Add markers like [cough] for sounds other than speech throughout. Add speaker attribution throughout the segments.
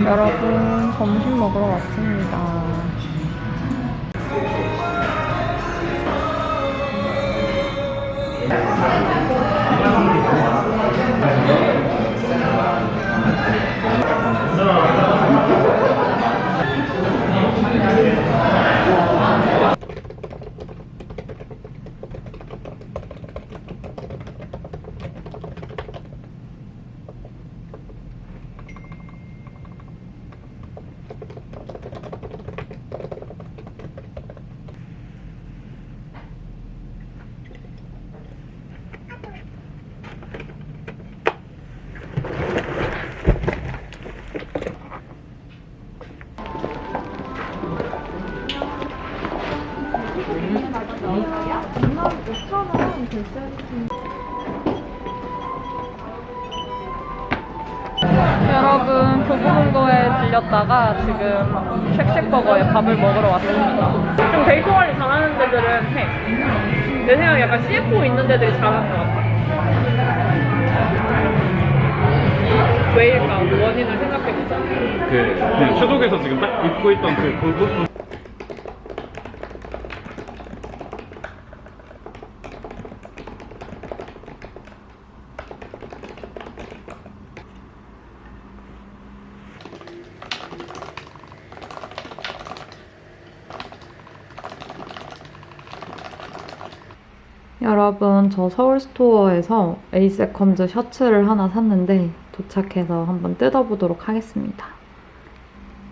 Speaker 1: 여러분 점심 먹으러 왔습니다. 들렸다가 지금 쉑쉑버거에 밥을 먹으러 왔습니다.
Speaker 2: 좀 데이터 관리 잘하는 데들은 해. 내 생각에 약간 CFO 있는 데들이 잘하는 것 같아. 왜일까? 원인을 생각해보자.
Speaker 3: 그 그냥 추독에서 지금 딱 입고 있던 그 부분
Speaker 1: 여러분 저 서울스토어에서 에이세컨즈 셔츠를 하나 샀는데 도착해서 한번 뜯어보도록 하겠습니다.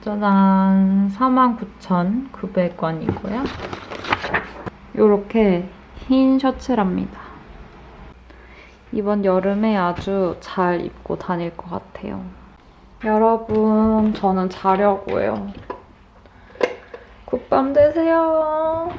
Speaker 1: 짜잔 49,900원이고요. 이렇게 흰 셔츠랍니다. 이번 여름에 아주 잘 입고 다닐 것 같아요. 여러분 저는 자려고요. 굿밤 되세요.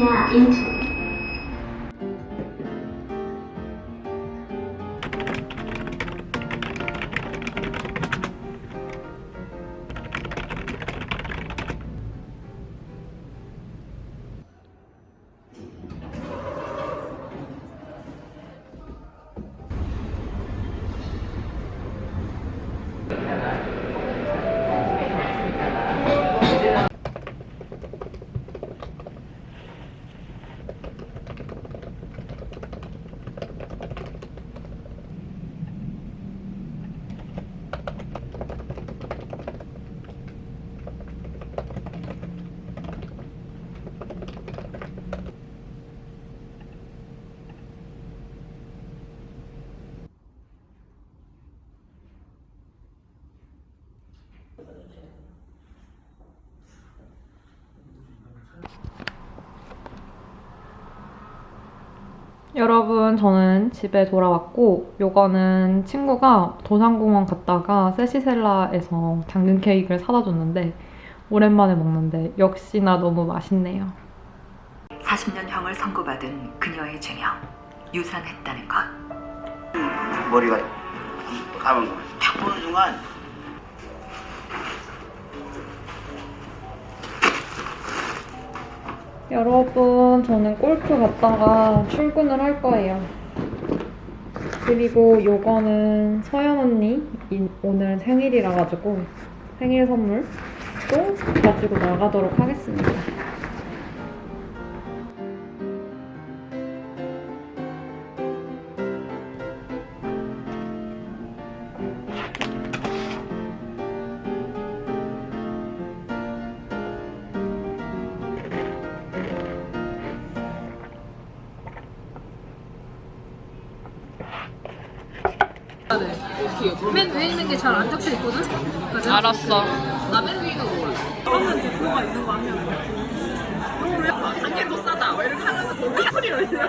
Speaker 4: Ja, iets.
Speaker 1: 여러분 저는 집에 돌아왔고 요거는 친구가 도산공원 갔다가 세시셀라에서 당근 케이크를 사다 줬는데 오랜만에 먹는데 역시나 너무 맛있네요.
Speaker 5: 40년형을 선고받은 그녀의 죄명 유산했다는 것
Speaker 6: 머리가 감은 거. 탁 보는 순간
Speaker 1: 여러분 저는 골프 갔다가 출근을 할 거예요. 그리고 요거는 서연 언니 이- 오늘 생일이라 가지고 생일 선물 또 가지고 나가도록 하겠습니다.
Speaker 2: 맨 위에 있는 게 잘 안 적혀 있거든? 맞아?
Speaker 1: 알았어.
Speaker 2: 나 맨 위에 있는 거 몰라. 그러면 대표가 있는 거 하면. 너왜 당연히 더 싸다. 왜 이렇게 하면서 너무 소리 올려.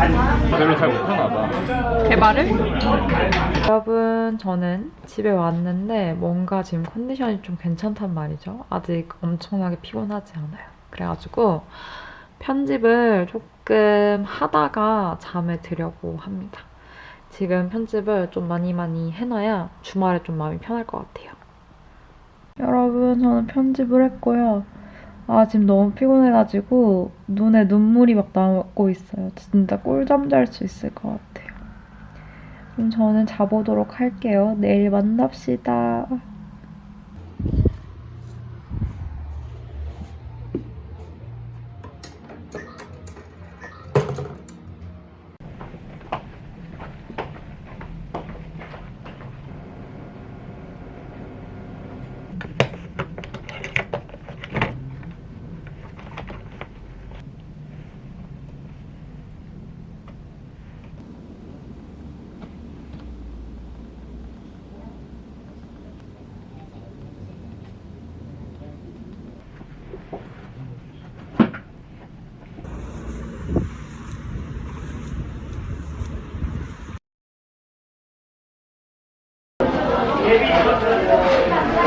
Speaker 3: 별로 잘 못하나 봐
Speaker 1: 개발을? 여러분, 저는 집에 왔는데 뭔가 지금 컨디션이 좀 괜찮단 말이죠. 아직 엄청나게 피곤하지 않아요. 그래가지고 편집을 조금 하다가 잠에 들려고 합니다. 지금 편집을 좀 많이 많이 해놔야 주말에 좀 마음이 편할 것 같아요. 여러분, 저는 편집을 했고요. 아, 지금 너무 피곤해가지고 눈에 눈물이 막 나고 있어요. 진짜 꿀잠 잘 수 있을 것 같아요. 그럼 저는 자보도록 할게요. 내일 만납시다.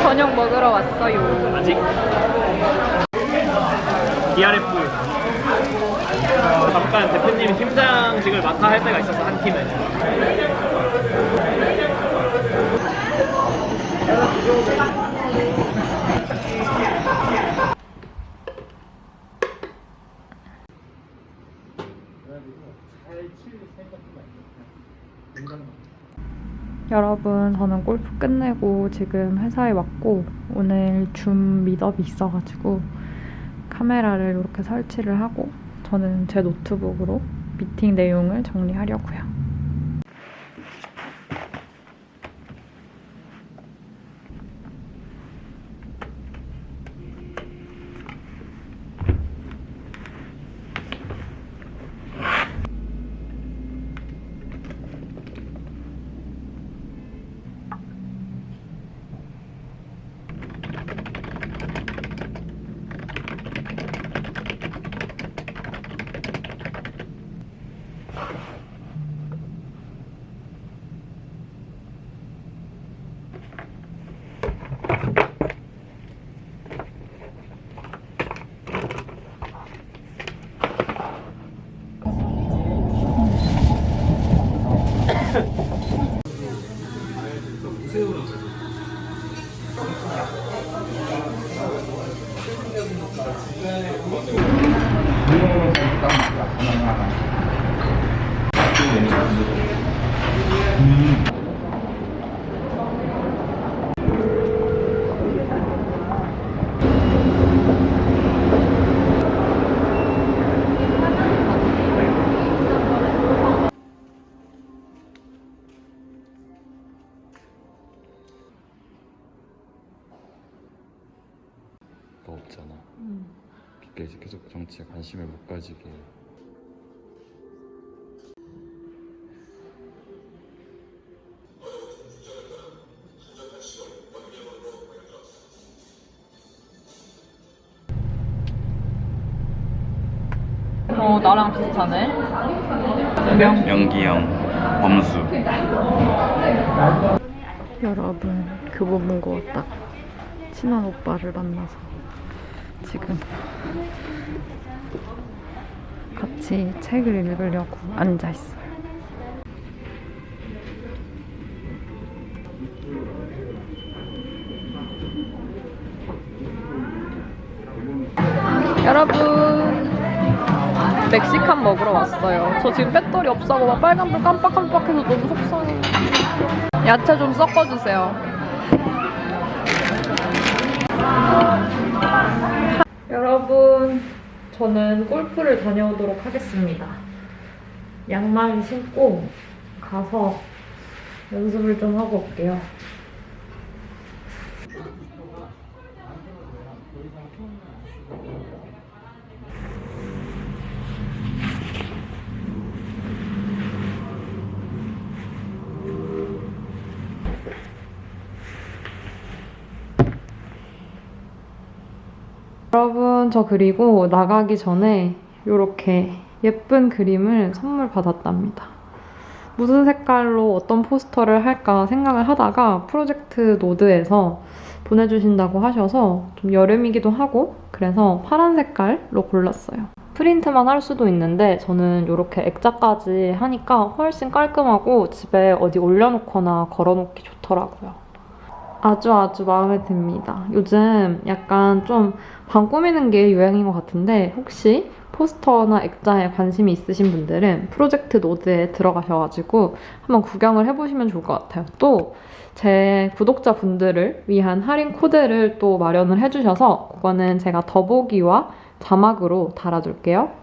Speaker 1: 저녁 먹으러 왔어요.
Speaker 3: 아직 DRF 잠깐 대표님이 팀장직을 맡아 할 때가 있어서 한 팀에
Speaker 1: 여러분, 저는 골프 끝내고 지금 회사에 왔고, 오늘 줌 미덥이 있어가지고, 카메라를 이렇게 설치를 하고, 저는 제 노트북으로 미팅 내용을 정리하려고요.
Speaker 7: 너 없잖아. 계속 정치에 관심을 못 가지게.
Speaker 1: 어, 나랑 비슷하네. 명.
Speaker 7: 연기형, 범수.
Speaker 1: 여러분, 교보문 고왔다 친한 오빠를 만나서 지금 같이 책을 읽으려고 앉아 있어요. 여러분, 멕시칸 먹으러 왔어요. 저 지금 배터리 없어서 막 빨간불 깜빡깜빡해서 너무 속상해. 야채 좀 섞어주세요. 여러분 저는 골프를 다녀오도록 하겠습니다. 양말 신고 가서 연습을 좀 하고 올게요. 여러분, 저 그리고 나가기 전에 이렇게 예쁜 그림을 선물 받았답니다. 무슨 색깔로 어떤 포스터를 할까 생각을 하다가 프로젝트 노르드에서 보내주신다고 하셔서 좀 여름이기도 하고 그래서 파란 색깔로 골랐어요. 프린트만 할 수도 있는데 저는 이렇게 액자까지 하니까 훨씬 깔끔하고 집에 어디 올려놓거나 걸어놓기 좋더라고요. 아주 아주 마음에 듭니다. 요즘 약간 좀 방 꾸미는 게 유행인 것 같은데 혹시 포스터나 액자에 관심이 있으신 분들은 프로젝트 노드에 들어가셔가지고 한번 구경을 해보시면 좋을 것 같아요. 또 제 구독자분들을 위한 할인 코드를 또 마련을 해주셔서 그거는 제가 더보기와 자막으로 달아둘게요.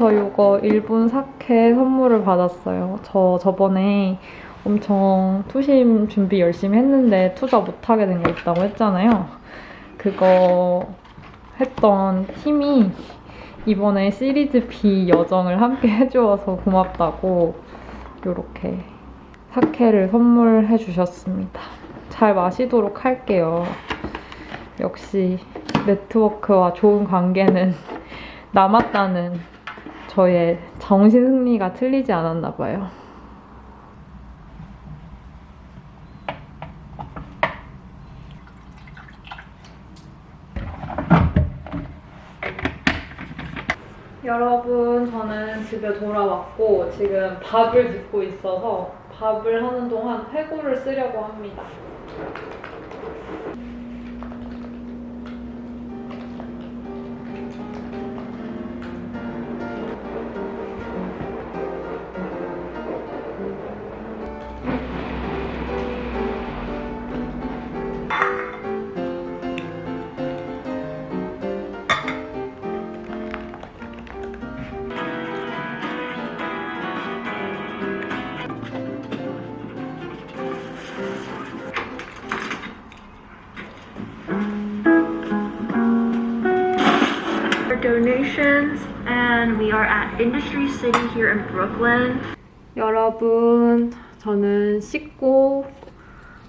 Speaker 1: 저 이거 일본 사케 선물을 받았어요. 저 저번에 엄청 투심 준비 열심히 했는데 투자 못하게 된게 있다고 했잖아요. 그거 했던 팀이 이번에 시리즈 B 여정을 함께 [laughs] 해주어서 고맙다고 이렇게 사케를 선물해 주셨습니다. 잘 마시도록 할게요. 역시 네트워크와 좋은 관계는 [laughs] 남았다는 저의 정신 승리가 틀리지 않았나 봐요. 여러분, 저는 집에 돌아왔고 지금 밥을 짓고 있어서 밥을 하는 동안 회고를 쓰려고 합니다.
Speaker 8: Donations and we are at Industry City here in Brooklyn.
Speaker 1: 여러분, 저는 씻고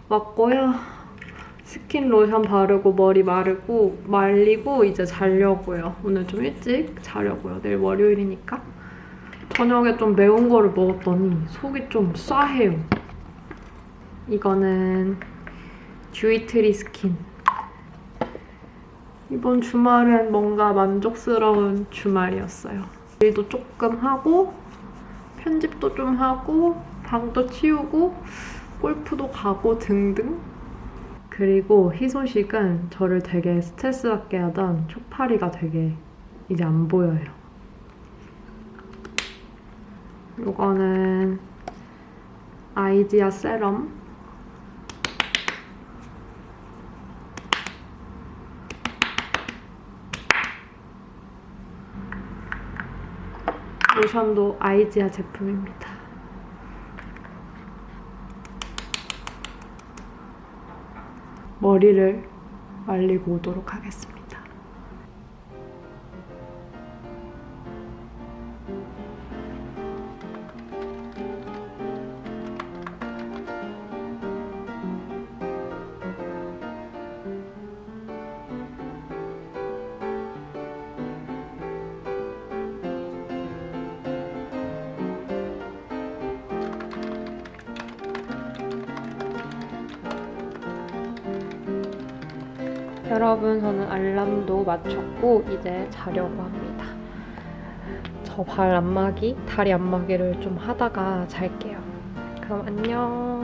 Speaker 1: 왔고요. 스킨 로션 바르고 머리 마르고 말리고 이제 자려고요. 오늘 좀 일찍 자려고요. 내일 월요일이니까. 저녁에 좀 매운 거를 먹었더니 속이 좀 싸해요. 이거는 듀이트리 스킨. 이번 주말은 뭔가 만족스러운 주말이었어요. 일도 조금 하고 편집도 좀 하고 방도 치우고 골프도 가고 등등. 그리고 희소식은 저를 되게 스트레스 받게 하던 초파리가 되게 이제 안 보여요. 이거는 아이디아 세럼 로션도 아이지아 제품입니다. 머리를 말리고 오도록 하겠습니다. 여러분 저는 알람도 맞췄고 이제 자려고 합니다. 저 발 안마기, 다리 안마기를 좀 하다가 잘게요. 그럼 안녕.